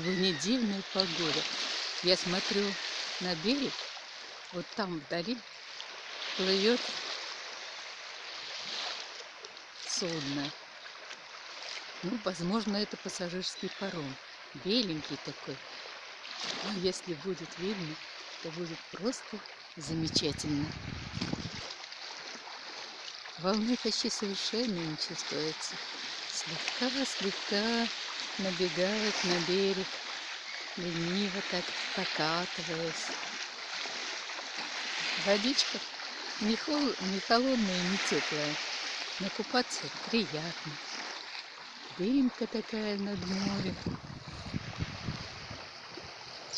Сегодня дивная погода. Я смотрю на берег, вот там вдали плывет судно. Ну, возможно, это пассажирский паром. Беленький такой. Но если будет видно, то будет просто замечательно. Волны почти совершенно не чувствуется. Слегка-слегка набегает на берег, лениво так покатываясь. Водичка не, хол... не холодная, не теплая, но купаться приятно. Дымка такая над морем.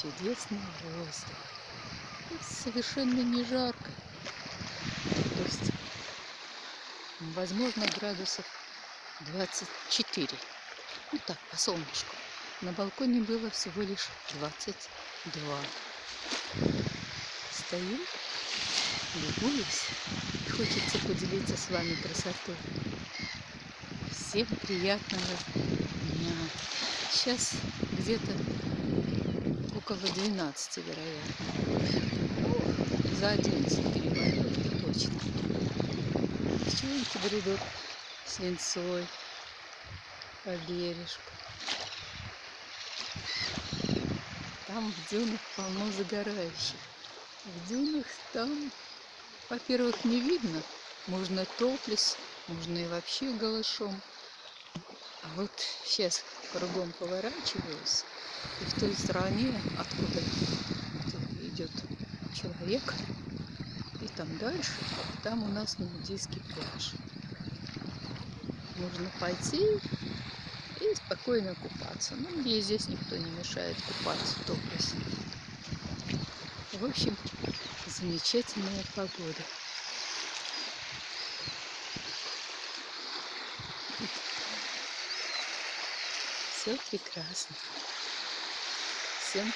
Чудесный воздух. Совершенно не жарко. То есть, возможно, градусов 24. Ну так, по солнышку. На балконе было всего лишь 22. Стою, любуюсь. Хочется поделиться с вами красотой. Всем приятного дня. Сейчас где-то около 12, вероятно. За 11 перевалил, точно. Пчелки бредут свинцой по бережку. Там в дюнах полно загорающих. В дюнах там, во-первых, не видно. Можно топлес, можно и вообще голышом. А вот сейчас кругом поворачиваюсь, и в той стороне, откуда идет человек, и там дальше, там у нас нудийский пляж. Можно пойти и спокойно купаться. Ну, мне здесь никто не мешает купаться в топлесе. В общем, замечательная погода. Все прекрасно. Всем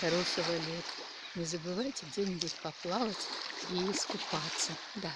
хорошего лета. Не забывайте где-нибудь поплавать и искупаться. Да.